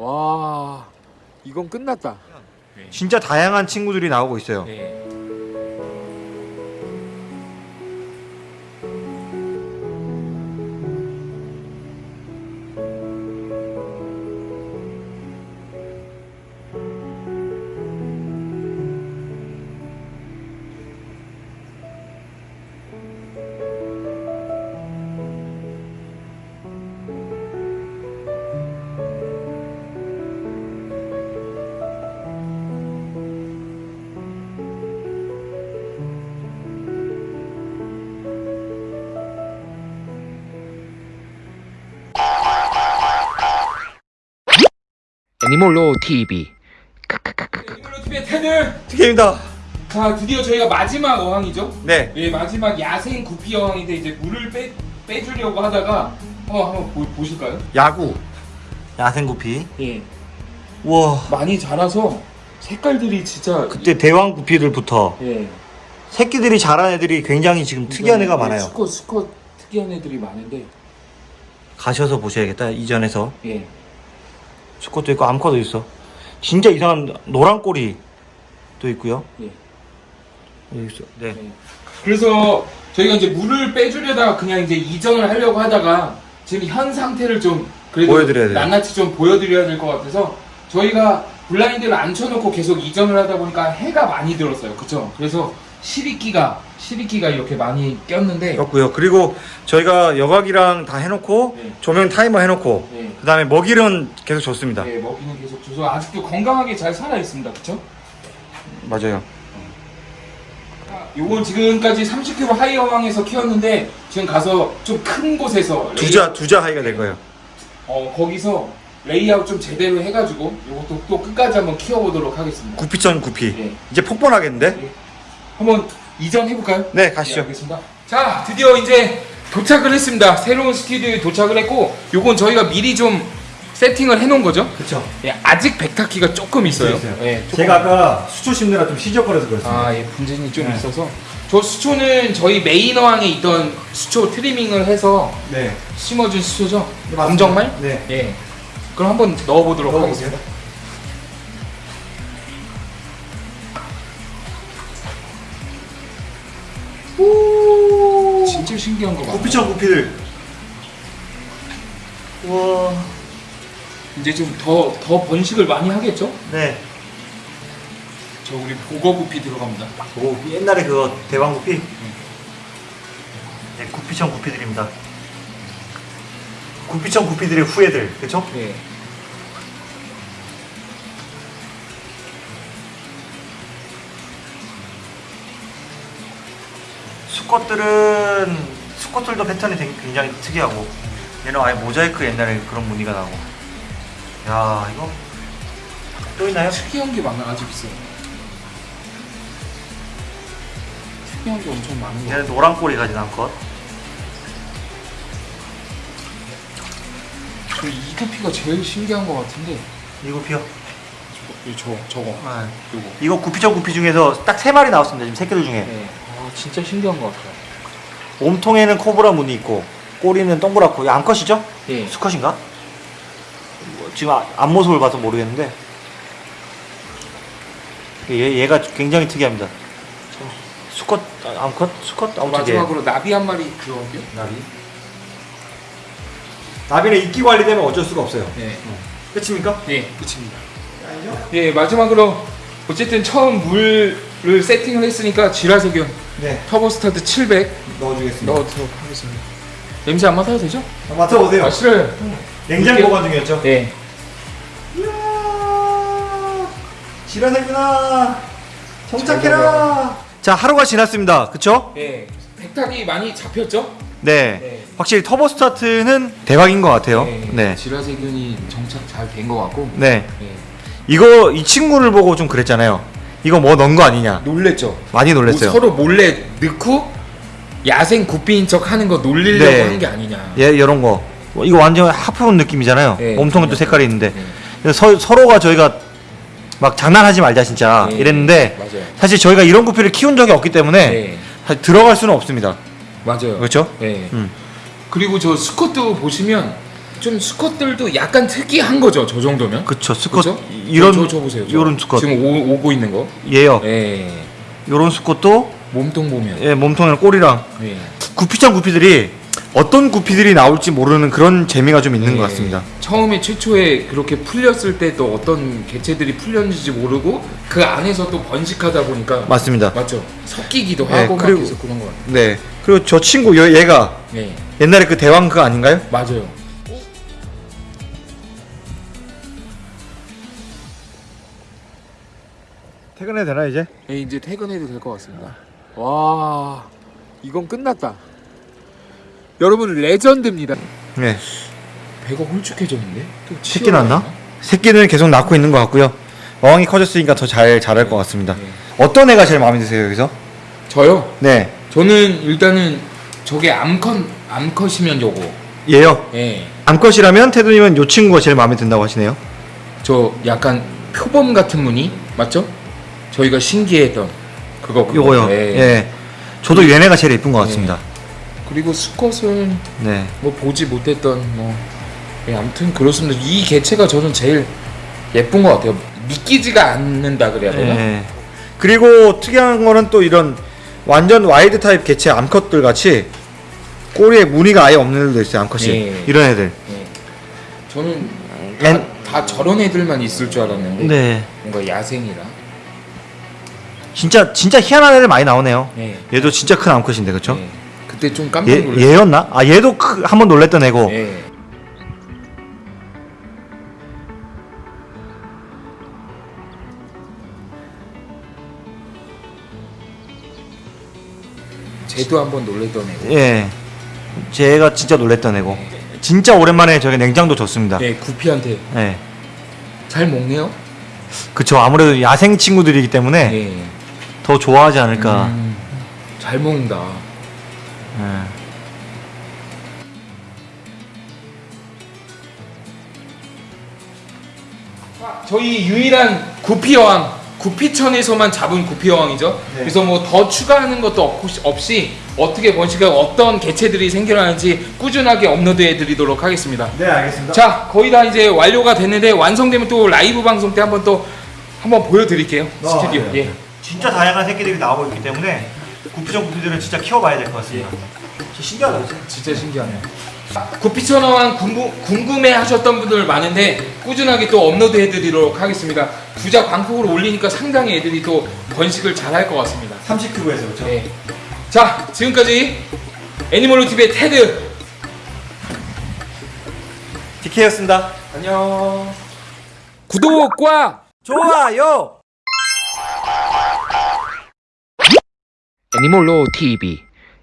와 이건 끝났다. 진짜 다양한 친구들이 나오고 있어요. 네. 애니몰로 TV TV의 테들. 특혜입니다. 자 드디어 저희가 마지막 어항이죠. 네. 예 마지막 야생 구피 어항인데 이제 물을 빼 빼주려고 하다가 한번 한번 보, 보실까요? 야구. 야생 구피. 예. 우와. 많이 자라서 색깔들이 진짜 그때 대왕 구피들부터 예. 새끼들이 자란 애들이 굉장히 지금 특이한 애가 예, 많아요. 수컷 수컷 특이한 애들이 많은데 가셔서 보셔야겠다. 이전에서 예. 수컷도 있고 암컷도 있어. 진짜 이상한 노란 꼬리 도 있고요. 예. 여기 있어. 네. 네. 그래서 저희가 이제 물을 빼주려다가 그냥 이제 이전을 하려고 하다가 지금 현 상태를 좀 그래도 보여드려야 돼요. 낱낱이 좀 보여드려야 될 것 같아서 저희가 블라인드를 안 쳐놓고 계속 이전을 하다 보니까 해가 많이 들었어요. 그쵸? 그래서 실익기가 실익기가 이렇게 많이 꼈는데 였고요. 그리고 저희가 여과기랑 다 해놓고 네. 조명 타이머 해놓고 네. 그 다음에 먹이는 계속 줬습니다. 네, 먹이는 계속 줘서 아직도 건강하게 잘 살아 있습니다. 그쵸? 맞아요. 요건 지금까지 30큐브 high 어항에서 키웠는데 지금 가서 좀 큰 곳에서 두자 두자 high가 될 거예요. 어 거기서 레이아웃 좀 제대로 해가지고 이것도 또 끝까지 한번 키워보도록 하겠습니다. 구피천 구피. 네. 이제 폭번하겠는데? 한번 이전 해볼까요? 네 네, 가시죠. 알겠습니다. 자, 드디어 이제 도착을 했습니다. 새로운 스튜디오에 도착을 했고, 요건 저희가 미리 좀 세팅을 해놓은 거죠. 그렇죠. 예, 아직 백탁이가 조금 있어요. 예, 조금. 제가 아까 수초 심느라 좀 휘적거려서 그렇습니다. 아, 예, 분진이 좀 네. 있어서. 저 수초는 저희 메인 어항에 있던 수초 트리밍을 해서 네. 심어준 수초죠. 맞습니다. 검정말? 네. 예. 그럼 한번 넣어보도록 넣어보세요. 하겠습니다. 진짜 신기한 거 많아. 구피천 구피들. 우와. 이제 좀 더 더 번식을 많이 하겠죠? 네. 저 우리 보거 구피 들어갑니다. 오 옛날에 그거 대왕 구피. 네 구피천 구피들입니다. 구피천 구피들의 후예들, 그렇죠? 네. 수컷들은 수컷들도 패턴이 굉장히 특이하고 얘는 아예 모자이크 옛날에 그런 무늬가 나고 야 이거 또 있나요? 특이한 게 많아 아직 있어요. 특이한 게 엄청 많은 거. 얘는 노란 꼬리 가진 암컷 저 이 구피가 제일 신기한 거 같은데. 이거 피어 저, 저 저거. 요거. 이거 구피천 구피 중에서 딱 세 마리 나왔습니다 지금 새끼들 중에 네. 아 진짜 신기한 거 같아요. 몸통에는 코브라 무늬 있고 꼬리는 동그랗고 이거 암컷이죠? 네. 수컷인가? 뭐, 지금 아- 앞모습을 봐서 모르겠는데 얘, 얘가 굉장히 특이합니다 수컷 아, 암컷? 수컷? 아무튼 얘. 마지막으로 나비 한 마리 들어올게요. 나비 나비는 인기 관리되면 어쩔 수가 없어요 네. 끝입니까? 네, 끝입니다. 예, 마지막으로 어쨌든 처음 물을 세팅을 했으니까 질화세균 네 터보 스타트 700 넣어주겠습니다 넣어도록 하겠습니다. 냄새 안 맡아도 되죠? 아, 맡아보세요 아, 싫어요. 냉장 이렇게- 보관 중이었죠? 네. 이야 질화세균아 정착해라 자 하루가 지났습니다 그쵸? 네. 백탁이 많이 잡혔죠? 네, 네. 확실히 터보 스타트는 대박인 것 같아요 네. 지라세균이 정착 잘 된 것 같고. 네. 네. 이거 이 친구를 보고 좀 그랬잖아요 이거 뭐 넣은 거 아니냐 놀랬죠? 많이 놀랬어요 뭐 서로 몰래 넣고 야생 구피인 척 하는 거 놀리려고 네. 하는 게 아니냐. 예, 이런 거 어, 이거 완전 하프온 느낌이잖아요 네, 몸통에 또 맞아요. 색깔이 있는데 네. 서, 서로가 저희가 막 장난하지 말자 진짜 네. 이랬는데 맞아요. 사실 저희가 이런 구피를 키운 적이 없기 때문에 네. 들어갈 수는 없습니다 맞아요. 그렇죠? 네. 음. 그리고 저 수컷도 보시면 좀 수컷들도 약간 특이한 거죠. 저 정도면. 그쵸 수컷 그죠? 이런 저, 저 보세요. 저. 이런 수컷 지금 오, 오고 있는 거. 얘요. 예. 이런 수컷도 몸통 보면. 예, 몸통이랑 꼬리랑 예. 구피장 구피들이 어떤 구피들이 나올지 모르는 그런 재미가 좀 있는 예. 것 같습니다. 처음에 최초에 그렇게 풀렸을 때 또 어떤 개체들이 풀렸는지 모르고 그 안에서 또 번식하다 보니까 맞습니다. 맞죠. 섞이기도 네, 하고 막 그리고- 계속 그런 거 같아요. 네. 그리고 저 친구 얘- 얘가 예. 옛날에 그 대왕 그거 아닌가요? 맞아요. 퇴근해도 되나 이제? 예, 이제 퇴근해도 될 것 같습니다. 와, 이건 끝났다. 여러분 레전드입니다. 네. 배가 홀쭉해졌는데? 또 새끼? 되나? 새끼는 계속 낳고 있는 것 같고요. 어항이 커졌으니까 더 잘 자랄 것 같습니다. 네. 어떤 애가 제일 마음에 드세요 여기서? 저요. 네. 저는 일단은 저게 암컷 암컷이면 요거. 얘요. 예. 암컷이라면 테드님은 요 친구가 제일 마음에 든다고 하시네요. 저 약간 표범 같은 무늬 맞죠? 저희가 신기했던 그거 그거. 요거요. 예. 예. 저도 얘네가 제일 예쁜 것 같습니다. 그리고 수컷은 네. 뭐 보지 못했던 뭐 예, 아무튼 그렇습니다. 이 개체가 저는 제일 예쁜 것 같아요. 믿기지가 않는다 그래야 되나? 예. 그리고 특이한 거는 또 이런 완전 와이드 타입 개체 암컷들 같이 꼬리에 무늬가 아예 없는 애들도 있어요. 암컷이. 예. 이런 애들. 예. 저는 다, 엔- 다 저런 애들만 있을 줄 알았는데 네. 뭔가 야생이라. 진짜 진짜 희한한 애들 많이 나오네요. 예. 얘도 진짜 큰 암컷인데 그렇죠? 예. 그때 좀 깜짝 얘 놀랐어요. 얘였나? 아 얘도 크, 한번 놀랬던 애고. 예. 쟤도 한번 놀랬던 애고. 예. 제가 진짜 놀랬던 애고. 진짜 오랜만에 저게 냉장도 줬습니다. 예, 구피한테 예. 잘 먹네요. 그쵸. 아무래도 야생 친구들이기 때문에 예. 더 좋아하지 않을까. 음, 잘 먹는다. 예. 저희 유일한 구피 여왕 구피천에서만 잡은 구피 여왕이죠. 네. 그래서 뭐 더 추가하는 것도 없- 없이 어떻게 번식하고 어떤 개체들이 생겨나는지 꾸준하게 업로드해 드리도록 하겠습니다. 네, 알겠습니다. 자 거의 다 이제 완료가 됐는데 완성되면 또 라이브 방송 때 한번 또 한번 보여드릴게요 스튜디오. 네. 예. 진짜 다양한 새끼들이 나오고 있기 때문에 구피천 구피들은 진짜 키워봐야 될 것 같습니다. 진짜 신기하다, 진짜. 진짜 신기하네요. 구피천왕 궁금, 궁금 해 하셨던 분들 많은데 꾸준하게 또 업로드 해드리도록 하겠습니다. 두자 광폭으로 올리니까 상당히 애들이 또 번식을 잘 할 것 같습니다. 30큐브에서 그렇죠? 네. 자, 지금까지 애니멀로 TV의 테드. DK였습니다. 안녕. 구독과 좋아요. 애니몰로 TV